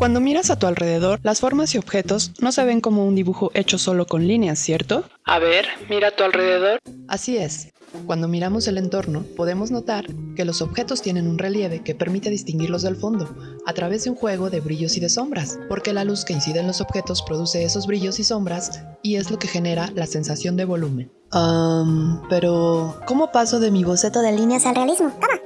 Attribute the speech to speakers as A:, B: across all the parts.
A: Cuando miras a tu alrededor, las formas y objetos no se ven como un dibujo hecho solo con líneas, ¿cierto?
B: A ver, mira a tu alrededor.
A: Así es. Cuando miramos el entorno, podemos notar que los objetos tienen un relieve que permite distinguirlos del fondo, a través de un juego de brillos y de sombras, porque la luz que incide en los objetos produce esos brillos y sombras y es lo que genera la sensación de volumen. Um, pero, ¿cómo paso de mi boceto
C: de líneas al realismo? ¿Cómo?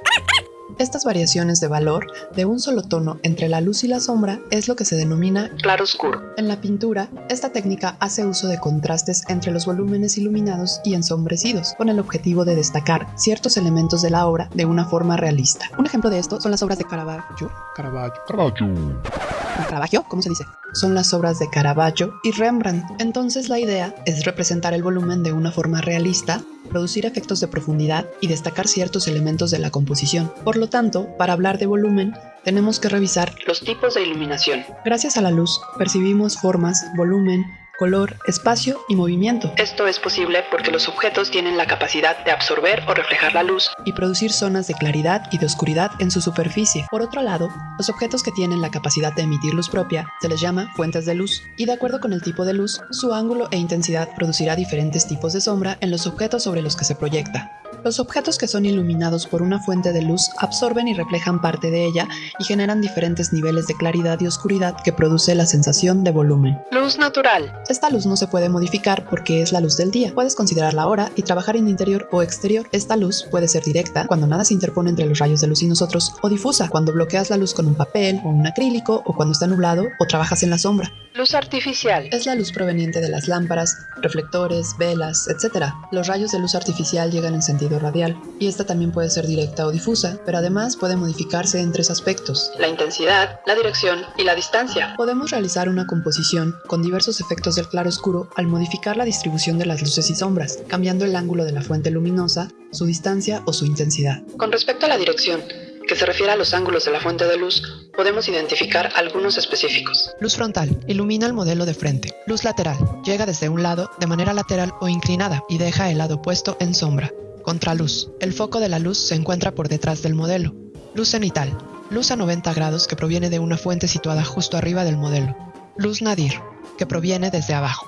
A: Estas variaciones de valor de un solo tono entre la luz y la sombra es lo que se denomina
B: claroscuro.
A: En la pintura, esta técnica hace uso de contrastes entre los volúmenes iluminados y ensombrecidos, con el objetivo de destacar ciertos elementos de la obra de una forma realista. Un ejemplo de esto son las obras de Caravaggio.
D: Caravaggio. Caravaggio.
A: Caravaggio, ¿cómo se dice? Son las obras de Caravaggio y Rembrandt. Entonces la idea es representar el volumen de una forma realista, producir efectos de profundidad y destacar ciertos elementos de la composición. Por lo tanto, para hablar de volumen, tenemos que revisar
B: los tipos de iluminación.
A: Gracias a la luz, percibimos formas, volumen, color, espacio y movimiento.
B: Esto es posible porque los objetos tienen la capacidad de absorber o reflejar la luz
A: y producir zonas de claridad y de oscuridad en su superficie. Por otro lado, los objetos que tienen la capacidad de emitir luz propia se les llama fuentes de luz y de acuerdo con el tipo de luz, su ángulo e intensidad producirá diferentes tipos de sombra en los objetos sobre los que se proyecta. Los objetos que son iluminados por una fuente de luz absorben y reflejan parte de ella y generan diferentes niveles de claridad y oscuridad que produce la sensación de volumen.
B: Luz natural.
A: Esta luz no se puede modificar porque es la luz del día. Puedes considerarla ahora y trabajar en interior o exterior. Esta luz puede ser directa, cuando nada se interpone entre los rayos de luz y nosotros, o difusa, cuando bloqueas la luz con un papel o un acrílico, o cuando está nublado o trabajas en la sombra.
B: Luz artificial.
A: Es la luz proveniente de las lámparas, reflectores, velas, etc. Los rayos de luz artificial llegan en sentido radial, y esta también puede ser directa o difusa, pero además puede modificarse en tres aspectos.
B: La intensidad, la dirección y la distancia.
A: Podemos realizar una composición con diversos efectos del claroscuro al modificar la distribución de las luces y sombras, cambiando el ángulo de la fuente luminosa, su distancia o su intensidad.
B: Con respecto a la dirección, que se refiere a los ángulos de la fuente de luz, podemos identificar algunos específicos.
A: Luz frontal. Ilumina el modelo de frente. Luz lateral. Llega desde un lado de manera lateral o inclinada y deja el lado opuesto en sombra. Contraluz. El foco de la luz se encuentra por detrás del modelo. Luz cenital. Luz a 90 grados que proviene de una fuente situada justo arriba del modelo. Luz nadir, que proviene desde abajo.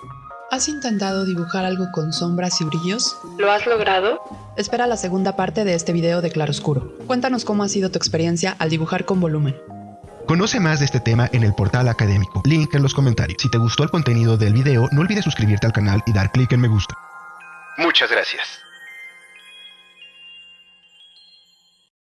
A: ¿Has intentado dibujar algo con sombras y brillos?
B: ¿Lo has logrado?
A: Espera la segunda parte de este video de claroscuro. Cuéntanos cómo ha sido tu experiencia al dibujar con volumen.
D: Conoce más de este tema en el portal académico. Link en los comentarios. Si te gustó el contenido del video, no olvides suscribirte al canal y dar clic en me gusta. Muchas gracias.